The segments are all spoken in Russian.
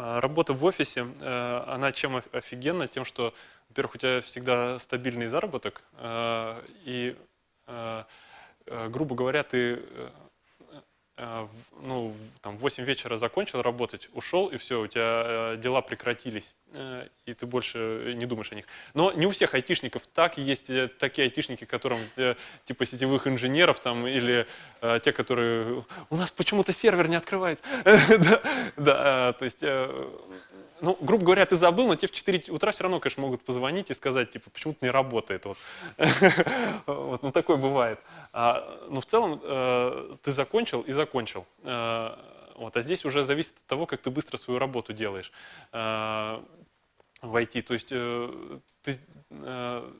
А, Работа в офисе, э, она чем оф- офигенна? Тем, что, во-первых, у тебя всегда стабильный заработок, э, и, э, грубо говоря, ты ну, в- там, в 8 вечера закончил работать, ушел, и все, у тебя э, дела прекратились, э, и ты больше не думаешь о них. Но не у всех айтишников так, есть э, такие айтишники, которым, типа сетевых инженеров, там, или те, которые, у нас почему-то сервер не открывается. Да, то есть, ну, грубо говоря, ты забыл, но тебе в 4 утра все равно, конечно, могут позвонить и сказать, типа, почему-то не работает. Вот. Вот, ну, такое бывает. А, Но в целом э, ты закончил и закончил. Э, Вот, а здесь уже зависит от того, как ты быстро свою работу делаешь э, в IT. То есть э, ты, э,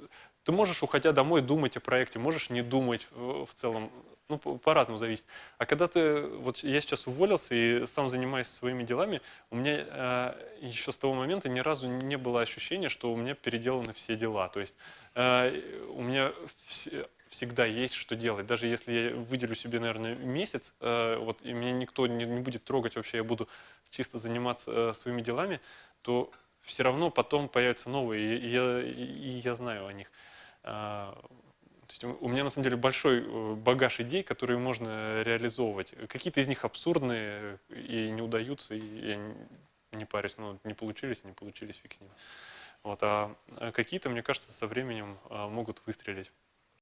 ты можешь, уходя домой, думать о проекте, можешь не думать в в целом. Ну, по- по-разному зависит. А когда ты, вот я сейчас уволился и сам занимаюсь своими делами, у меня э, еще с того момента ни разу не было ощущения, что у меня переделаны все дела. То есть э, у меня все- всегда есть что делать. Даже если я выделю себе, наверное, месяц, э, вот, и меня никто не, не будет трогать вообще, я буду чисто заниматься э, своими делами, то все равно потом появятся новые, и, я, и, я знаю о них. А, то есть у меня на самом деле большой э, багаж идей, которые можно реализовывать. Какие-то из них абсурдные и не удаются, и я не парюсь, ну, не получились, не получились, фиг с ним. Вот, а а какие-то, мне кажется, со временем а, могут выстрелить.